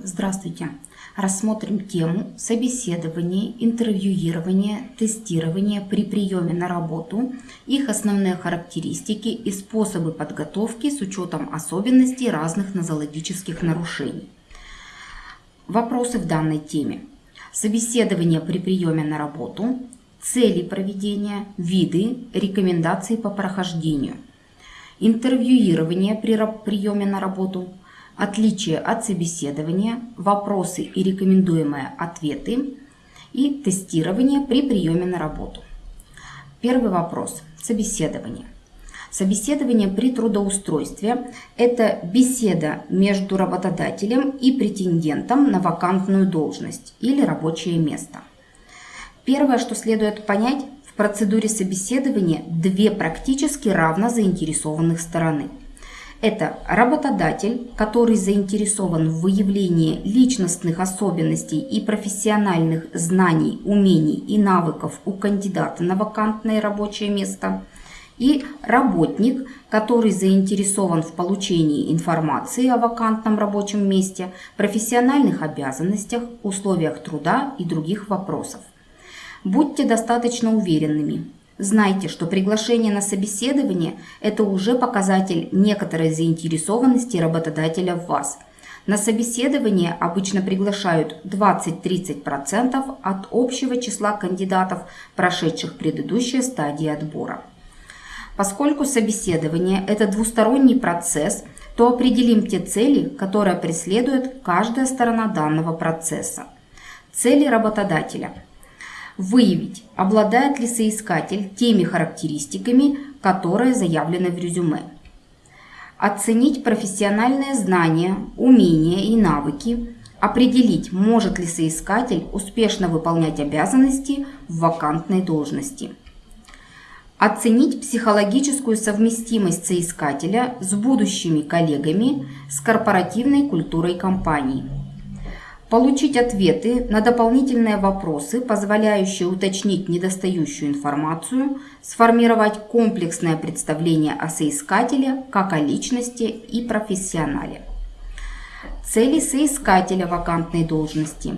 Здравствуйте! Рассмотрим тему собеседования, интервьюирования, тестирования при приеме на работу, их основные характеристики и способы подготовки с учетом особенностей разных нозологических нарушений. Вопросы в данной теме. Собеседование при приеме на работу, цели проведения, виды, рекомендации по прохождению. Интервьюирование при приеме на работу – отличие от собеседования, вопросы и рекомендуемые ответы и тестирование при приеме на работу. Первый вопрос. Собеседование. Собеседование при трудоустройстве – это беседа между работодателем и претендентом на вакантную должность или рабочее место. Первое, что следует понять, в процедуре собеседования две практически равно заинтересованных стороны – это работодатель, который заинтересован в выявлении личностных особенностей и профессиональных знаний, умений и навыков у кандидата на вакантное рабочее место. И работник, который заинтересован в получении информации о вакантном рабочем месте, профессиональных обязанностях, условиях труда и других вопросов. Будьте достаточно уверенными, Знайте, что приглашение на собеседование – это уже показатель некоторой заинтересованности работодателя в вас. На собеседование обычно приглашают 20-30% от общего числа кандидатов, прошедших предыдущие стадии отбора. Поскольку собеседование – это двусторонний процесс, то определим те цели, которые преследует каждая сторона данного процесса. Цели работодателя – Выявить, обладает ли соискатель теми характеристиками, которые заявлены в резюме. Оценить профессиональные знания, умения и навыки. Определить, может ли соискатель успешно выполнять обязанности в вакантной должности. Оценить психологическую совместимость соискателя с будущими коллегами, с корпоративной культурой компании получить ответы на дополнительные вопросы, позволяющие уточнить недостающую информацию, сформировать комплексное представление о соискателе как о личности и профессионале. Цели соискателя вакантной должности.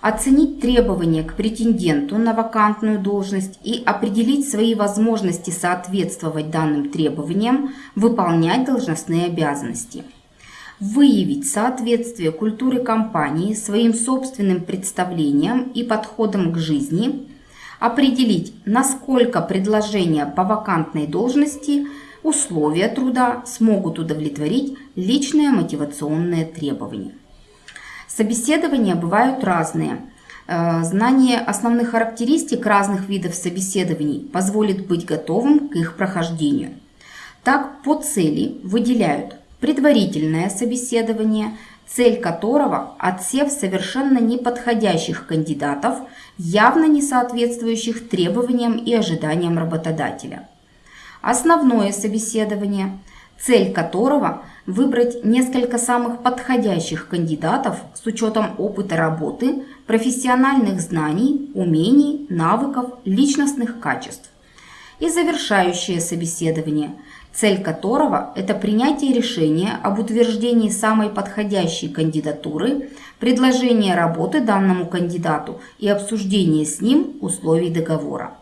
Оценить требования к претенденту на вакантную должность и определить свои возможности соответствовать данным требованиям, выполнять должностные обязанности – выявить соответствие культуры компании своим собственным представлениям и подходам к жизни, определить, насколько предложения по вакантной должности, условия труда смогут удовлетворить личные мотивационные требования. Собеседования бывают разные. Э, знание основных характеристик разных видов собеседований позволит быть готовым к их прохождению. Так, по цели выделяют предварительное собеседование, цель которого – отсев совершенно неподходящих кандидатов, явно не соответствующих требованиям и ожиданиям работодателя. Основное собеседование, цель которого – выбрать несколько самых подходящих кандидатов с учетом опыта работы, профессиональных знаний, умений, навыков, личностных качеств. И завершающее собеседование – цель которого – это принятие решения об утверждении самой подходящей кандидатуры, предложение работы данному кандидату и обсуждение с ним условий договора.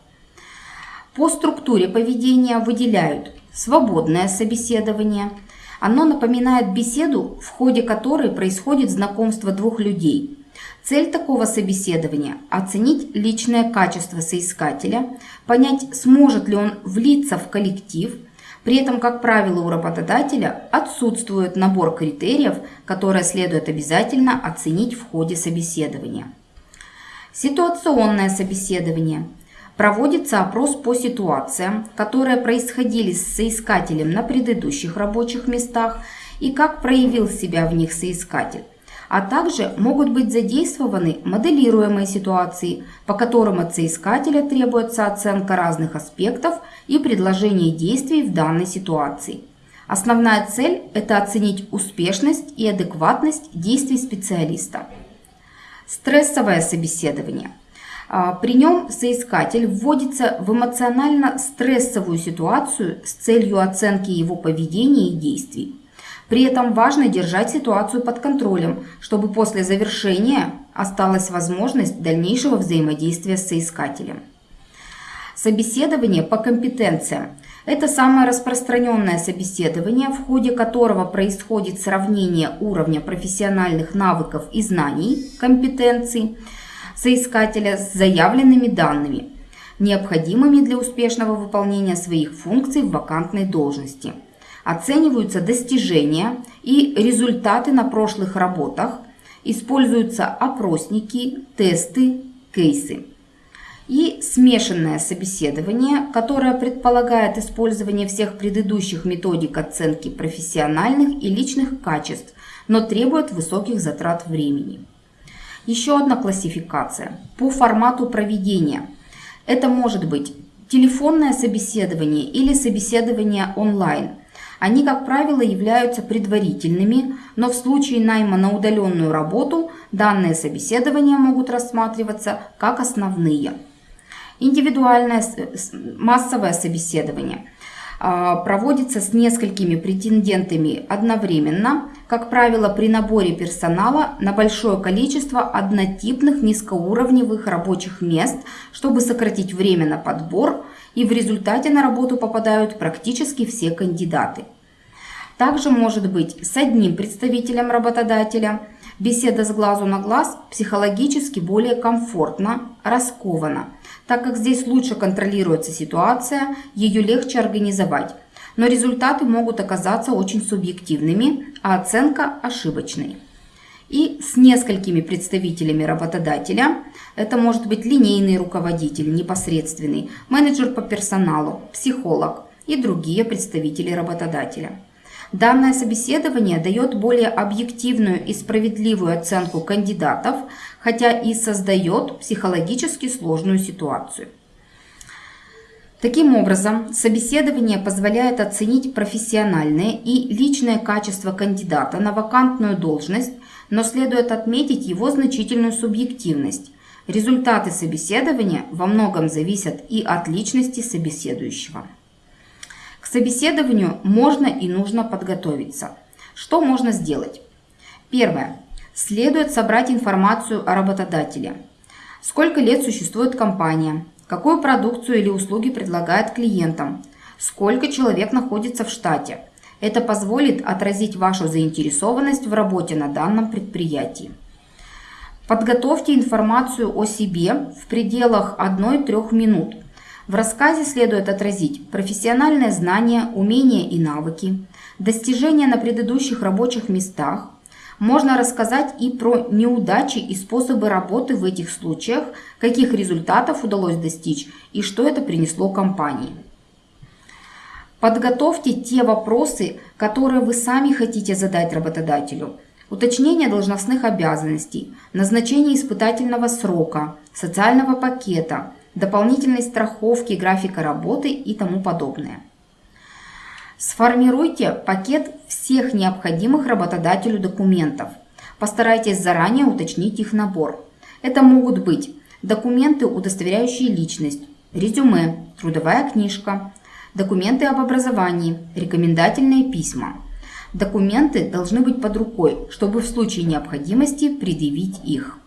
По структуре поведения выделяют свободное собеседование. Оно напоминает беседу, в ходе которой происходит знакомство двух людей. Цель такого собеседования – оценить личное качество соискателя, понять, сможет ли он влиться в коллектив – при этом, как правило, у работодателя отсутствует набор критериев, которые следует обязательно оценить в ходе собеседования. Ситуационное собеседование. Проводится опрос по ситуациям, которые происходили с соискателем на предыдущих рабочих местах и как проявил себя в них соискатель а также могут быть задействованы моделируемые ситуации, по которым от соискателя требуется оценка разных аспектов и предложение действий в данной ситуации. Основная цель – это оценить успешность и адекватность действий специалиста. Стрессовое собеседование. А, при нем соискатель вводится в эмоционально стрессовую ситуацию с целью оценки его поведения и действий. При этом важно держать ситуацию под контролем, чтобы после завершения осталась возможность дальнейшего взаимодействия с соискателем. Собеседование по компетенциям – это самое распространенное собеседование, в ходе которого происходит сравнение уровня профессиональных навыков и знаний, компетенций соискателя с заявленными данными, необходимыми для успешного выполнения своих функций в вакантной должности. Оцениваются достижения и результаты на прошлых работах, используются опросники, тесты, кейсы и смешанное собеседование, которое предполагает использование всех предыдущих методик оценки профессиональных и личных качеств, но требует высоких затрат времени. Еще одна классификация по формату проведения. Это может быть телефонное собеседование или собеседование онлайн. Они, как правило, являются предварительными, но в случае найма на удаленную работу данные собеседования могут рассматриваться как основные. Индивидуальное массовое собеседование а, проводится с несколькими претендентами одновременно, как правило, при наборе персонала на большое количество однотипных низкоуровневых рабочих мест, чтобы сократить время на подбор, и в результате на работу попадают практически все кандидаты. Также может быть с одним представителем работодателя. Беседа с глазу на глаз психологически более комфортно, раскована – так как здесь лучше контролируется ситуация, ее легче организовать. Но результаты могут оказаться очень субъективными, а оценка ошибочной. И с несколькими представителями работодателя, это может быть линейный руководитель, непосредственный, менеджер по персоналу, психолог и другие представители работодателя. Данное собеседование дает более объективную и справедливую оценку кандидатов, хотя и создает психологически сложную ситуацию. Таким образом, собеседование позволяет оценить профессиональные и личные качества кандидата на вакантную должность, но следует отметить его значительную субъективность. Результаты собеседования во многом зависят и от личности собеседующего собеседованию можно и нужно подготовиться. Что можно сделать? Первое. Следует собрать информацию о работодателе. Сколько лет существует компания? Какую продукцию или услуги предлагает клиентам? Сколько человек находится в штате? Это позволит отразить вашу заинтересованность в работе на данном предприятии. Подготовьте информацию о себе в пределах 1-3 минут – в рассказе следует отразить профессиональные знания, умения и навыки, достижения на предыдущих рабочих местах. Можно рассказать и про неудачи и способы работы в этих случаях, каких результатов удалось достичь и что это принесло компании. Подготовьте те вопросы, которые вы сами хотите задать работодателю. Уточнение должностных обязанностей, назначение испытательного срока, социального пакета – дополнительной страховки, графика работы и тому подобное. Сформируйте пакет всех необходимых работодателю документов. Постарайтесь заранее уточнить их набор. Это могут быть документы, удостоверяющие личность, резюме, трудовая книжка, документы об образовании, рекомендательные письма. Документы должны быть под рукой, чтобы в случае необходимости предъявить их.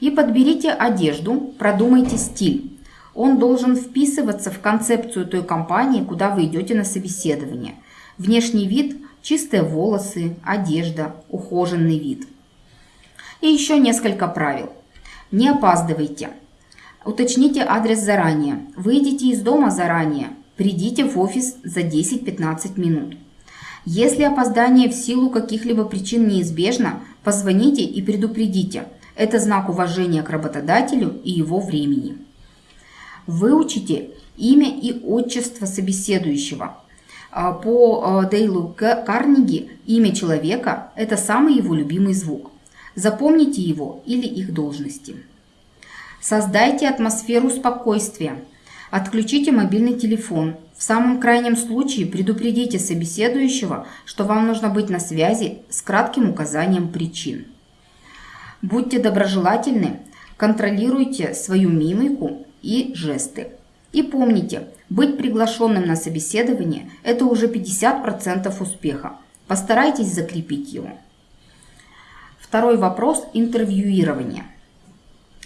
И подберите одежду, продумайте стиль. Он должен вписываться в концепцию той компании, куда вы идете на собеседование. Внешний вид – чистые волосы, одежда, ухоженный вид. И еще несколько правил. Не опаздывайте. Уточните адрес заранее. Выйдите из дома заранее. Придите в офис за 10-15 минут. Если опоздание в силу каких-либо причин неизбежно, позвоните и предупредите – это знак уважения к работодателю и его времени. Выучите имя и отчество собеседующего. А, по э, Дейлу Карнеги имя человека – это самый его любимый звук. Запомните его или их должности. Создайте атмосферу спокойствия. Отключите мобильный телефон. В самом крайнем случае предупредите собеседующего, что вам нужно быть на связи с кратким указанием причин. Будьте доброжелательны, контролируйте свою мимику и жесты. И помните, быть приглашенным на собеседование – это уже 50% успеха, Постарайтесь закрепить его. Второй вопрос – интервьюирование.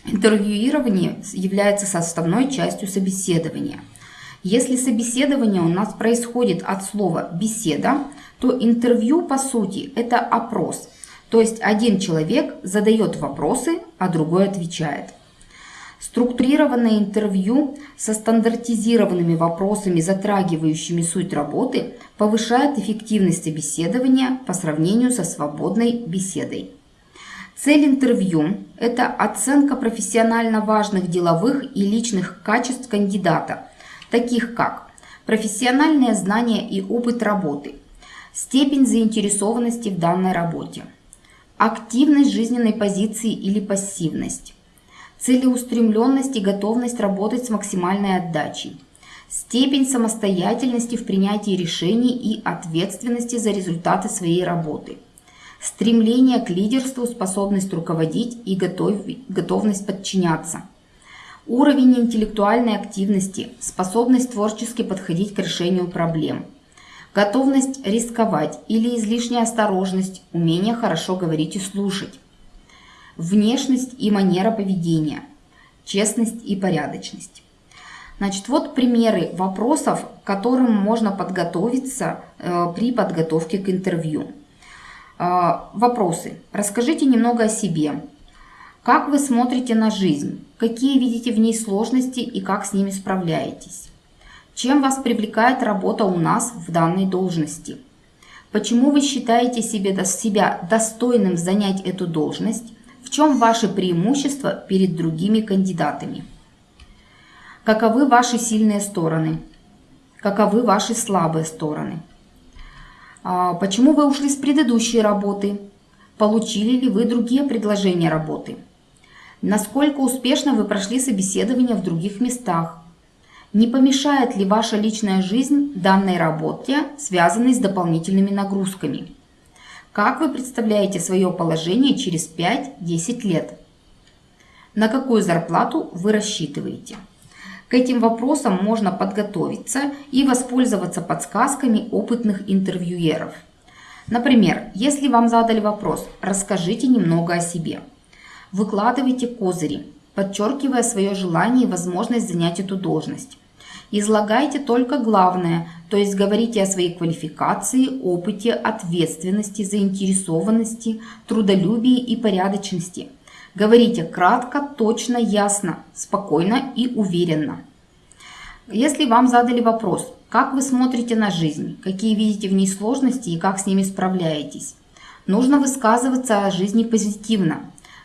Интервьюирование является составной частью собеседования. Если собеседование у нас происходит от слова «беседа», то интервью, по сути, это опрос. То есть один человек задает вопросы, а другой отвечает. Структурированное интервью со стандартизированными вопросами, затрагивающими суть работы, повышает эффективность собеседования по сравнению со свободной беседой. Цель интервью – это оценка профессионально важных деловых и личных качеств кандидата, таких как профессиональные знания и опыт работы, степень заинтересованности в данной работе, активность жизненной позиции или пассивность, целеустремленность и готовность работать с максимальной отдачей, степень самостоятельности в принятии решений и ответственности за результаты своей работы – стремление к лидерству, способность руководить и готов, готовность подчиняться. Уровень интеллектуальной активности, способность творчески подходить к решению проблем. Готовность рисковать или излишняя осторожность, умение хорошо говорить и слушать. Внешность и манера поведения, честность и порядочность. Значит, вот примеры вопросов, к которым можно подготовиться э, при подготовке к интервью. А, вопросы. Расскажите немного о себе. Как вы смотрите на жизнь? Какие видите в ней сложности и как с ними справляетесь? Чем вас привлекает работа у нас в данной должности? Почему вы считаете себе, себя достойным занять эту должность? В чем ваши преимущества перед другими кандидатами? Каковы ваши сильные стороны? Каковы ваши слабые стороны? А, почему вы ушли с предыдущей работы? Получили ли вы другие предложения работы? Насколько успешно вы прошли собеседование в других местах? Не помешает ли ваша личная жизнь данной работе, связанной с дополнительными нагрузками? Как вы представляете свое положение через 5-10 лет? На какую зарплату вы рассчитываете? К этим вопросам можно подготовиться и воспользоваться подсказками опытных интервьюеров. Например, если вам задали вопрос «расскажите немного о себе», выкладывайте козыри, подчеркивая свое желание и возможность занять эту должность. Излагайте только главное, то есть говорите о своей квалификации, опыте, ответственности, заинтересованности, трудолюбии и порядочности – Говорите кратко, точно, ясно, спокойно и уверенно. Если вам задали вопрос, как вы смотрите на жизнь, какие видите в ней сложности и как с ними справляетесь, нужно высказываться о жизни позитивно.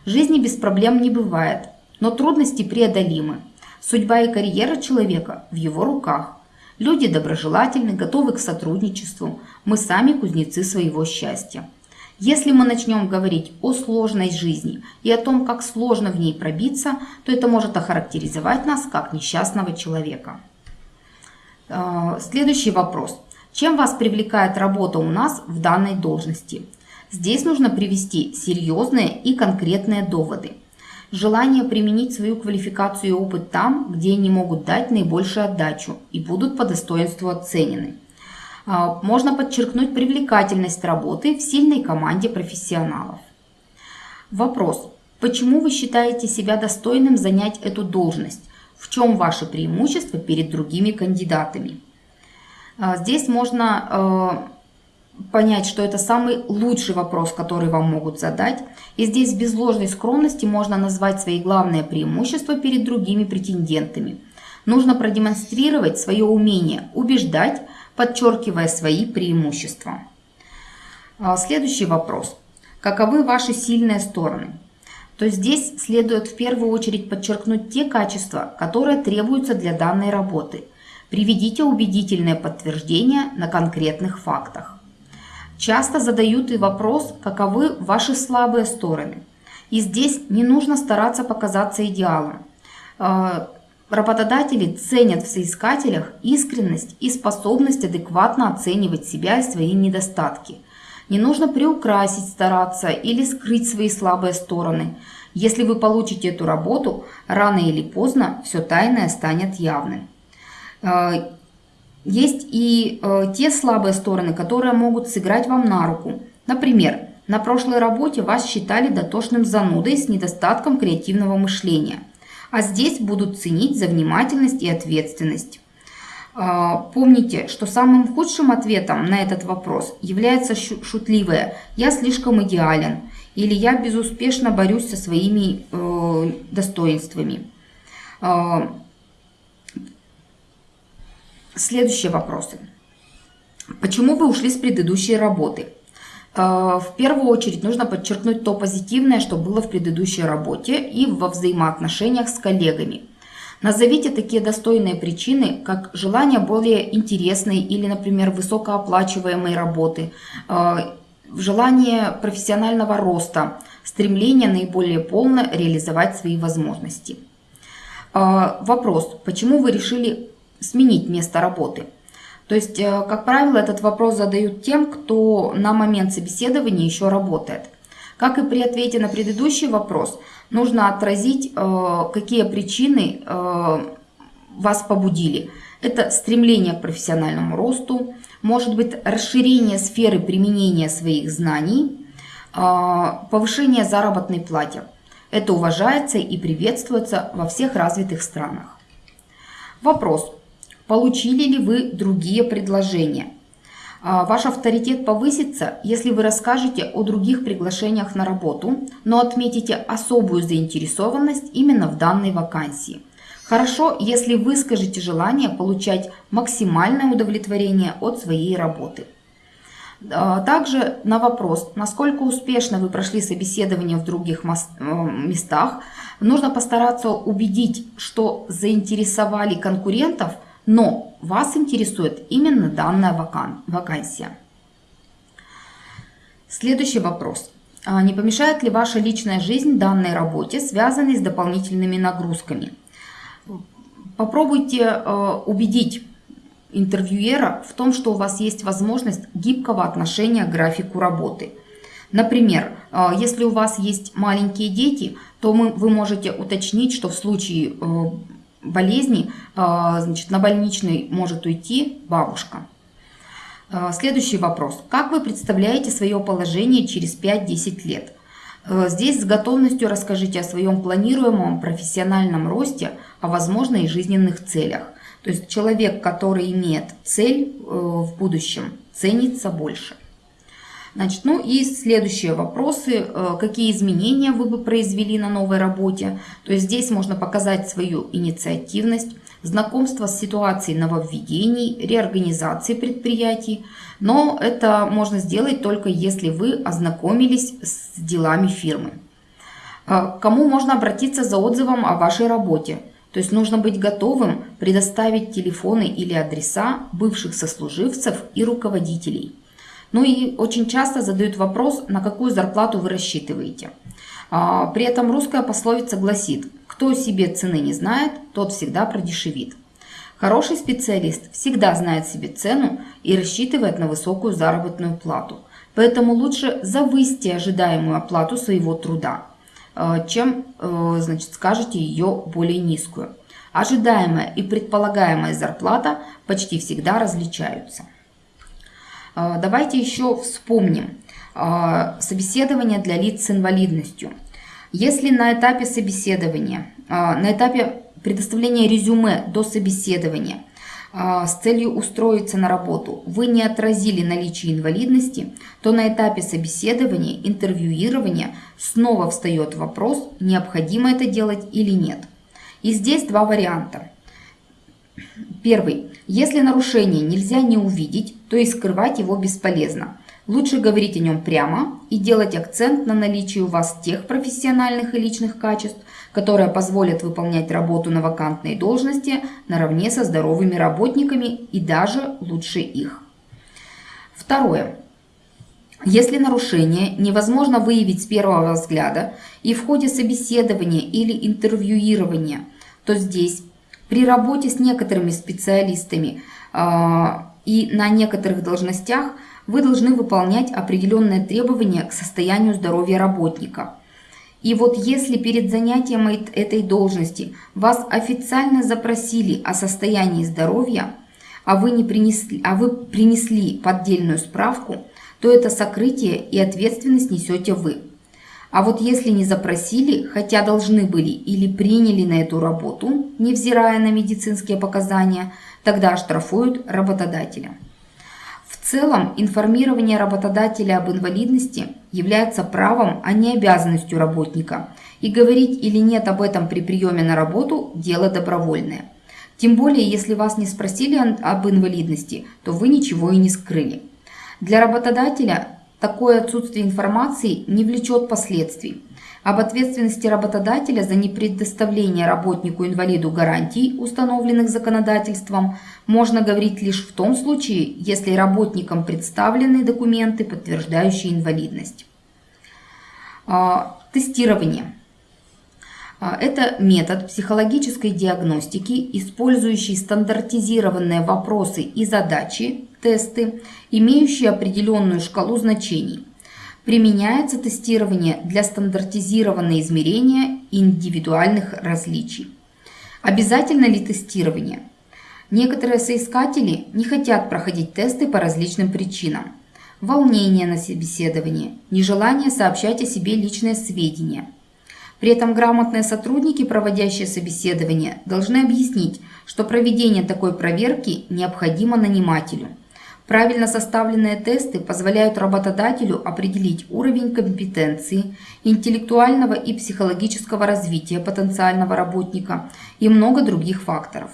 Жизни без проблем не бывает, но трудности преодолимы. Судьба и карьера человека в его руках. Люди доброжелательны, готовы к сотрудничеству. Мы сами кузнецы своего счастья. Если мы начнем говорить о сложной жизни и о том, как сложно в ней пробиться, то это может охарактеризовать нас как несчастного человека. Э, следующий вопрос. Чем вас привлекает работа у нас в данной должности? Здесь нужно привести серьезные и конкретные доводы. Желание применить свою квалификацию и опыт там, где они могут дать наибольшую отдачу и будут по достоинству оценены. А, можно подчеркнуть привлекательность работы в сильной команде профессионалов. Вопрос. Почему вы считаете себя достойным занять эту должность? В чем ваше преимущество перед другими кандидатами? А, здесь можно а, понять, что это самый лучший вопрос, который вам могут задать. И здесь без ложной скромности можно назвать свои главные преимущества перед другими претендентами. Нужно продемонстрировать свое умение убеждать, подчеркивая свои преимущества. А, следующий вопрос. Каковы ваши сильные стороны? То здесь следует в первую очередь подчеркнуть те качества, которые требуются для данной работы. Приведите убедительное подтверждение на конкретных фактах. Часто задают и вопрос, каковы ваши слабые стороны. И здесь не нужно стараться показаться идеалом. Работодатели ценят в соискателях искренность и способность адекватно оценивать себя и свои недостатки. Не нужно приукрасить, стараться или скрыть свои слабые стороны. Если вы получите эту работу, рано или поздно все тайное станет явным. Э, есть и э, те слабые стороны, которые могут сыграть вам на руку. Например, на прошлой работе вас считали дотошным занудой с недостатком креативного мышления, а здесь будут ценить за внимательность и ответственность. Э, помните, что самым худшим ответом на этот вопрос является шутливое «я слишком идеален» или «я безуспешно борюсь со своими э, достоинствами». Э, Следующие вопросы. Почему вы ушли с предыдущей работы? Э, в первую очередь нужно подчеркнуть то позитивное, что было в предыдущей работе и во взаимоотношениях с коллегами. Назовите такие достойные причины, как желание более интересной или, например, высокооплачиваемой работы, э, желание профессионального роста, стремление наиболее полно реализовать свои возможности. Э, вопрос, почему вы решили сменить место работы. То есть, э, как правило, этот вопрос задают тем, кто на момент собеседования еще работает. Как и при ответе на предыдущий вопрос, нужно отразить, э, какие причины э, вас побудили. Это стремление к профессиональному росту, может быть расширение сферы применения своих знаний, повышение заработной платы. Это уважается и приветствуется во всех развитых странах. Вопрос. Получили ли вы другие предложения? А, ваш авторитет повысится, если вы расскажете о других приглашениях на работу, но отметите особую заинтересованность именно в данной вакансии. Хорошо, если вы скажете желание получать максимальное удовлетворение от своей работы. А, также на вопрос, насколько успешно вы прошли собеседование в других э, местах, нужно постараться убедить, что заинтересовали конкурентов – но вас интересует именно данная вакан вакансия. Следующий вопрос. А не помешает ли ваша личная жизнь данной работе, связанной с дополнительными нагрузками? Попробуйте э, убедить интервьюера в том, что у вас есть возможность гибкого отношения к графику работы. Например, э, если у вас есть маленькие дети, то вы можете уточнить, что в случае болезни, а, значит, на больничный может уйти бабушка. А, следующий вопрос. Как вы представляете свое положение через 5-10 лет? А, здесь с готовностью расскажите о своем планируемом профессиональном росте, о возможных жизненных целях. То есть человек, который имеет цель э, в будущем, ценится больше. Значит, ну и следующие вопросы. Э, какие изменения вы бы произвели на новой работе? То есть здесь можно показать свою инициативность, знакомство с ситуацией нововведений, реорганизации предприятий. Но это можно сделать только если вы ознакомились с делами фирмы. Э, кому можно обратиться за отзывом о вашей работе? То есть нужно быть готовым предоставить телефоны или адреса бывших сослуживцев и руководителей. Ну и очень часто задают вопрос, на какую зарплату вы рассчитываете. А, при этом русская пословица гласит, кто себе цены не знает, тот всегда продешевит. Хороший специалист всегда знает себе цену и рассчитывает на высокую заработную плату. Поэтому лучше завысьте ожидаемую оплату своего труда, а, чем э, значит, скажете ее более низкую. Ожидаемая и предполагаемая зарплата почти всегда различаются. А, давайте еще вспомним а, собеседование для лиц с инвалидностью. Если на этапе собеседования, а, на этапе предоставления резюме до собеседования с целью устроиться на работу вы не отразили наличие инвалидности, то на этапе собеседования, интервьюирования снова встает вопрос, необходимо это делать или нет. И здесь два варианта. Первый. Если нарушение нельзя не увидеть, то и скрывать его бесполезно. Лучше говорить о нем прямо и делать акцент на наличии у вас тех профессиональных и личных качеств, которые позволят выполнять работу на вакантной должности наравне со здоровыми работниками и даже лучше их. Второе. Если нарушение невозможно выявить с первого взгляда и в ходе собеседования или интервьюирования, то здесь при работе с некоторыми специалистами а, и на некоторых должностях вы должны выполнять определенные требования к состоянию здоровья работника. И вот если перед занятием этой должности вас официально запросили о состоянии здоровья, а вы, не принесли, а вы принесли поддельную справку, то это сокрытие и ответственность несете вы. А вот если не запросили, хотя должны были или приняли на эту работу, невзирая на медицинские показания, тогда оштрафуют работодателя. В целом, информирование работодателя об инвалидности является правом, а не обязанностью работника, и говорить или нет об этом при приеме на работу – дело добровольное. Тем более, если вас не спросили об инвалидности, то вы ничего и не скрыли. Для работодателя такое отсутствие информации не влечет последствий. Об ответственности работодателя за непредоставление работнику-инвалиду гарантий, установленных законодательством, можно говорить лишь в том случае, если работникам представлены документы, подтверждающие инвалидность. А, тестирование. А, это метод психологической диагностики, использующий стандартизированные вопросы и задачи, тесты, имеющие определенную шкалу значений. Применяется тестирование для стандартизированного измерения индивидуальных различий. Обязательно ли тестирование? Некоторые соискатели не хотят проходить тесты по различным причинам. Волнение на собеседовании, нежелание сообщать о себе личные сведения – при этом грамотные сотрудники, проводящие собеседование, должны объяснить, что проведение такой проверки необходимо нанимателю. Правильно составленные тесты позволяют работодателю определить уровень компетенции, интеллектуального и психологического развития потенциального работника и много других факторов.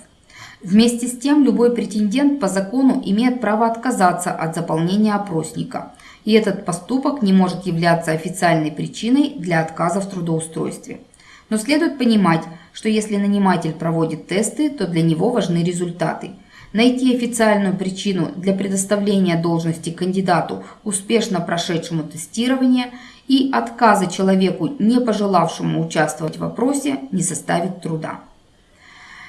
Вместе с тем, любой претендент по закону имеет право отказаться от заполнения опросника – и этот поступок не может являться официальной причиной для отказа в трудоустройстве. Но следует понимать, что если наниматель проводит тесты, то для него важны результаты. Найти официальную причину для предоставления должности кандидату, успешно прошедшему тестирование, и отказа человеку, не пожелавшему участвовать в вопросе, не составит труда.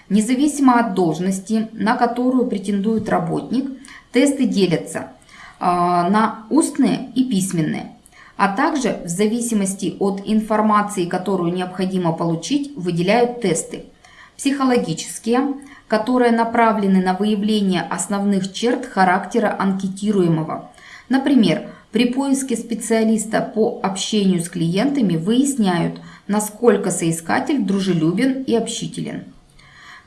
Независимо от должности, на которую претендует работник, тесты делятся а, на устные и письменные, а также в зависимости от информации, которую необходимо получить, выделяют тесты. Психологические, которые направлены на выявление основных черт характера анкетируемого. Например, при поиске специалиста по общению с клиентами выясняют, насколько соискатель дружелюбен и общителен.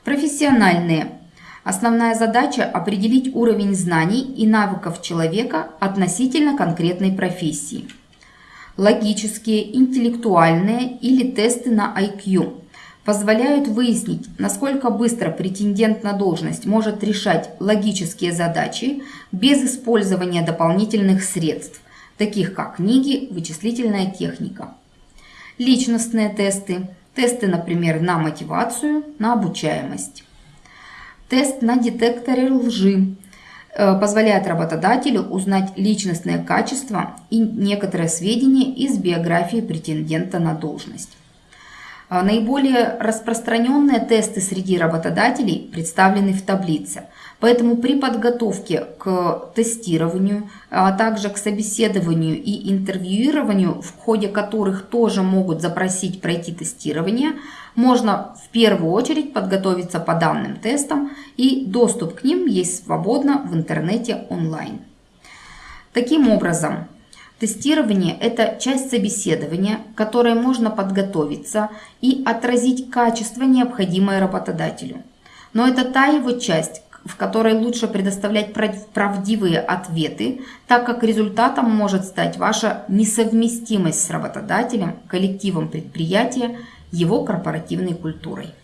Профессиональные Основная задача – определить уровень знаний и навыков человека относительно конкретной профессии. Логические, интеллектуальные или тесты на IQ позволяют выяснить, насколько быстро претендент на должность может решать логические задачи без использования дополнительных средств, таких как книги, вычислительная техника. Личностные тесты – тесты, например, на мотивацию, на обучаемость. Тест на детекторе лжи э, позволяет работодателю узнать личностные качества и некоторые сведения из биографии претендента на должность. А наиболее распространенные тесты среди работодателей представлены в таблице. Поэтому при подготовке к тестированию, а также к собеседованию и интервьюированию, в ходе которых тоже могут запросить пройти тестирование, можно в первую очередь подготовиться по данным тестам и доступ к ним есть свободно в интернете онлайн. Таким образом, Тестирование – это часть собеседования, которой можно подготовиться и отразить качество, необходимое работодателю. Но это та его часть, в которой лучше предоставлять правдивые ответы, так как результатом может стать ваша несовместимость с работодателем, коллективом предприятия, его корпоративной культурой.